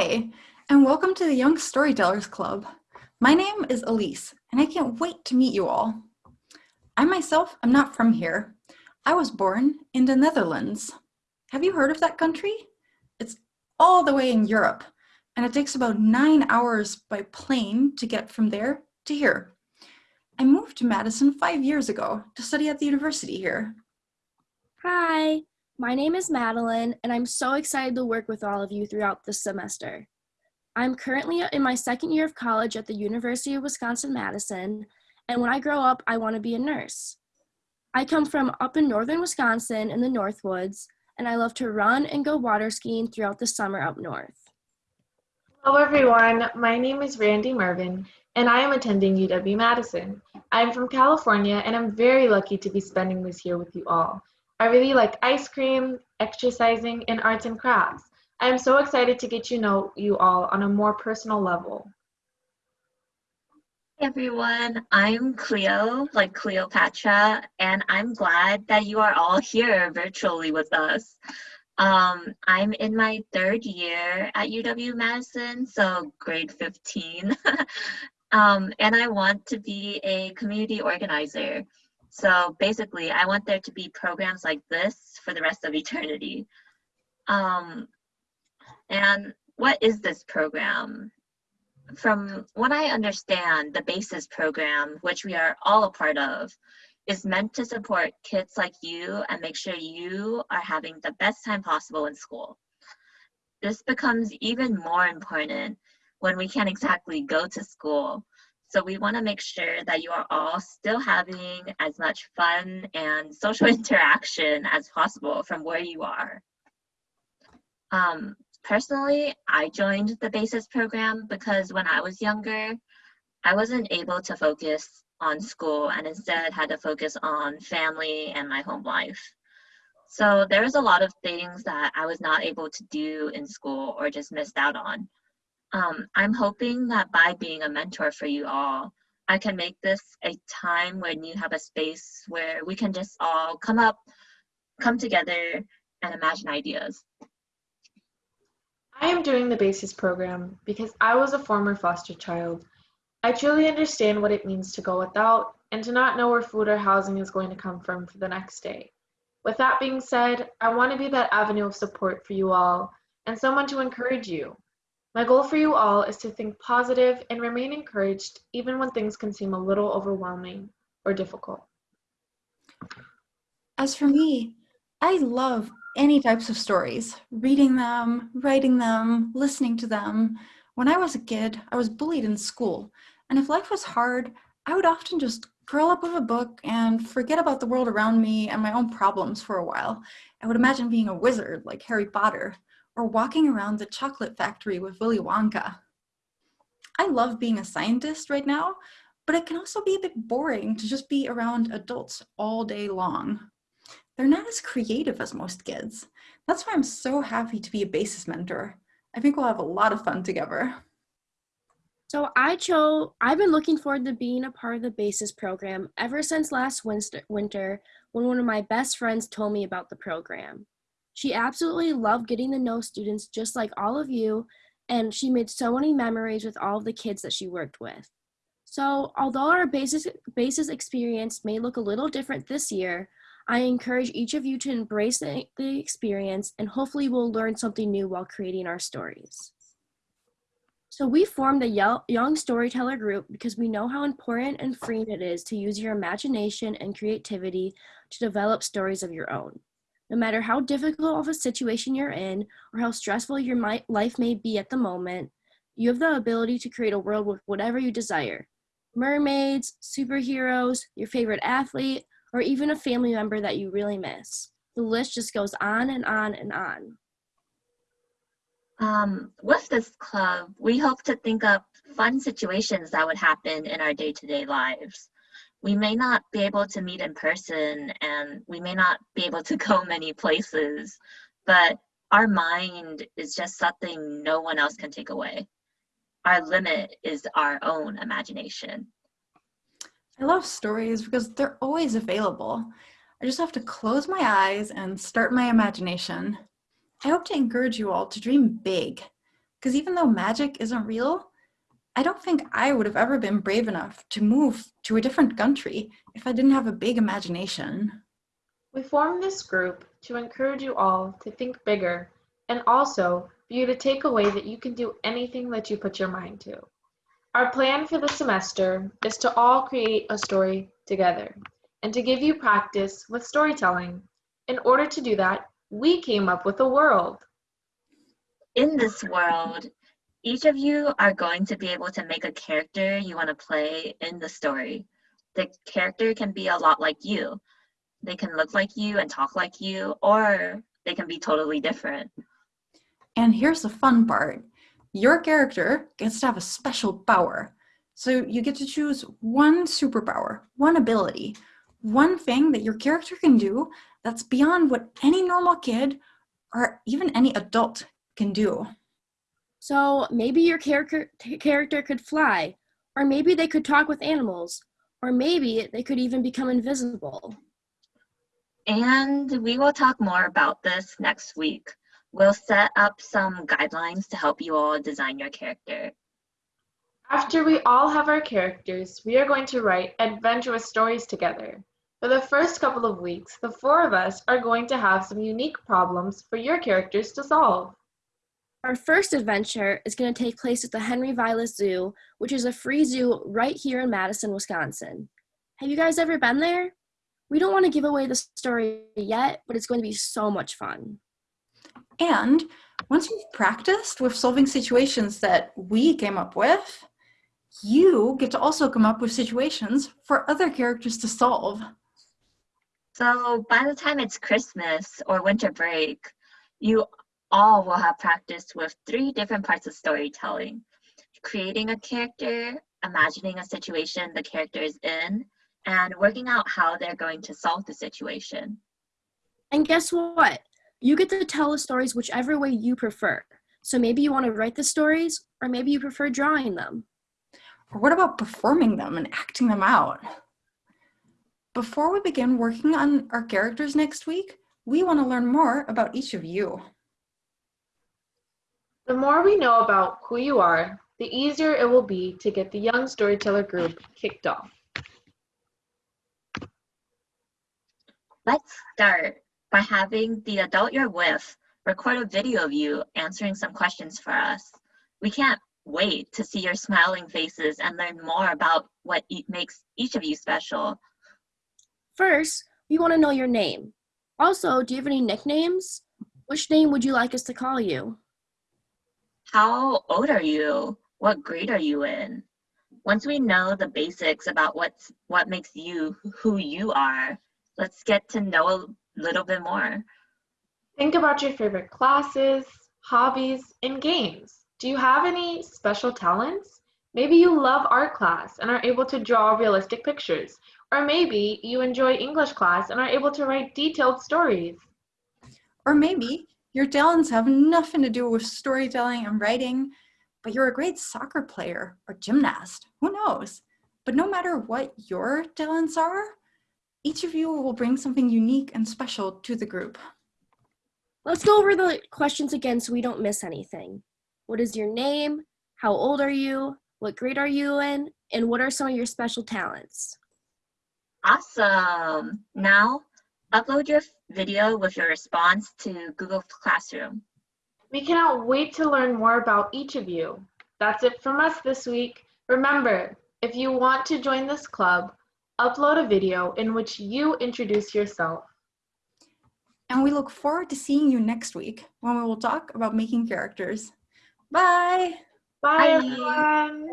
Hi, and welcome to the Young Storytellers Club. My name is Elise, and I can't wait to meet you all. I myself am not from here. I was born in the Netherlands. Have you heard of that country? It's all the way in Europe, and it takes about nine hours by plane to get from there to here. I moved to Madison five years ago to study at the university here. Hi, my name is Madeline, and I'm so excited to work with all of you throughout this semester. I'm currently in my second year of college at the University of Wisconsin-Madison, and when I grow up, I want to be a nurse. I come from up in northern Wisconsin in the Northwoods, and I love to run and go water skiing throughout the summer up north. Hello everyone, my name is Randy Mervin, and I am attending UW-Madison. I'm from California, and I'm very lucky to be spending this year with you all. I really like ice cream, exercising, and arts and crafts. I am so excited to get to know you all on a more personal level. Hey everyone, I'm Cleo, like Cleopatra, and I'm glad that you are all here virtually with us. Um, I'm in my third year at UW-Madison, so grade 15, um, and I want to be a community organizer. So basically, I want there to be programs like this for the rest of eternity. Um, and what is this program? From what I understand, the BASIS program, which we are all a part of, is meant to support kids like you and make sure you are having the best time possible in school. This becomes even more important when we can't exactly go to school so we want to make sure that you are all still having as much fun and social interaction as possible from where you are. Um, personally, I joined the BASIS program because when I was younger, I wasn't able to focus on school and instead had to focus on family and my home life. So there was a lot of things that I was not able to do in school or just missed out on. Um, I'm hoping that by being a mentor for you all, I can make this a time when you have a space where we can just all come up, come together, and imagine ideas. I am doing the BASIS program because I was a former foster child. I truly understand what it means to go without and to not know where food or housing is going to come from for the next day. With that being said, I want to be that avenue of support for you all and someone to encourage you. My goal for you all is to think positive and remain encouraged even when things can seem a little overwhelming or difficult. As for me, I love any types of stories, reading them, writing them, listening to them. When I was a kid, I was bullied in school, and if life was hard, I would often just curl up with a book and forget about the world around me and my own problems for a while. I would imagine being a wizard like Harry Potter or walking around the chocolate factory with Willy Wonka. I love being a scientist right now, but it can also be a bit boring to just be around adults all day long. They're not as creative as most kids. That's why I'm so happy to be a BASIS mentor. I think we'll have a lot of fun together. So I chose, I've been looking forward to being a part of the BASIS program ever since last winter when one of my best friends told me about the program. She absolutely loved getting to know students just like all of you, and she made so many memories with all of the kids that she worked with. So although our BASIS, BASIS experience may look a little different this year, I encourage each of you to embrace the, the experience and hopefully we'll learn something new while creating our stories. So we formed a young storyteller group because we know how important and freeing it is to use your imagination and creativity to develop stories of your own. No matter how difficult of a situation you're in or how stressful your life may be at the moment, you have the ability to create a world with whatever you desire. Mermaids, superheroes, your favorite athlete, or even a family member that you really miss. The list just goes on and on and on. Um, with this club, we hope to think up fun situations that would happen in our day-to-day -day lives we may not be able to meet in person and we may not be able to go many places, but our mind is just something no one else can take away. Our limit is our own imagination. I love stories because they're always available. I just have to close my eyes and start my imagination. I hope to encourage you all to dream big. Because even though magic isn't real, I don't think I would have ever been brave enough to move to a different country if I didn't have a big imagination. We formed this group to encourage you all to think bigger and also for you to take away that you can do anything that you put your mind to. Our plan for the semester is to all create a story together and to give you practice with storytelling. In order to do that, we came up with a world. In this world, each of you are going to be able to make a character you want to play in the story. The character can be a lot like you. They can look like you and talk like you, or they can be totally different. And here's the fun part your character gets to have a special power. So you get to choose one superpower, one ability, one thing that your character can do that's beyond what any normal kid or even any adult can do. So maybe your character character could fly, or maybe they could talk with animals, or maybe they could even become invisible. And we will talk more about this next week. We'll set up some guidelines to help you all design your character. After we all have our characters, we are going to write adventurous stories together. For the first couple of weeks, the four of us are going to have some unique problems for your characters to solve. Our first adventure is going to take place at the Henry Vilas Zoo, which is a free zoo right here in Madison, Wisconsin. Have you guys ever been there? We don't want to give away the story yet, but it's going to be so much fun. And once you've practiced with solving situations that we came up with, you get to also come up with situations for other characters to solve. So by the time it's Christmas or winter break, you all will have practiced with three different parts of storytelling creating a character, imagining a situation the character is in, and working out how they're going to solve the situation. And guess what? You get to tell the stories whichever way you prefer. So maybe you want to write the stories, or maybe you prefer drawing them. Or what about performing them and acting them out? Before we begin working on our characters next week, we want to learn more about each of you. The more we know about who you are, the easier it will be to get the Young Storyteller group kicked off. Let's start by having the adult you're with record a video of you answering some questions for us. We can't wait to see your smiling faces and learn more about what e- makes each of you special. First, we want to know your name. Also, do you have any nicknames? Which name would you like us to call you? How old are you? What grade are you in? Once we know the basics about what's what makes you who you are, let's get to know a little bit more. Think about your favorite classes, hobbies, and games. Do you have any special talents? Maybe you love art class and are able to draw realistic pictures. Or maybe you enjoy English class and are able to write detailed stories. Or maybe your talents have nothing to do with storytelling and writing, but you're a great soccer player or gymnast. Who knows? But no matter what your talents are, each of you will bring something unique and special to the group. Let's go over the questions again so we don't miss anything. What is your name? How old are you? What grade are you in? And what are some of your special talents? Awesome. Now, upload your video with your response to Google Classroom. We cannot wait to learn more about each of you. That's it from us this week. Remember, if you want to join this club, upload a video in which you introduce yourself. And we look forward to seeing you next week when we will talk about making characters. Bye! Bye, Bye. everyone.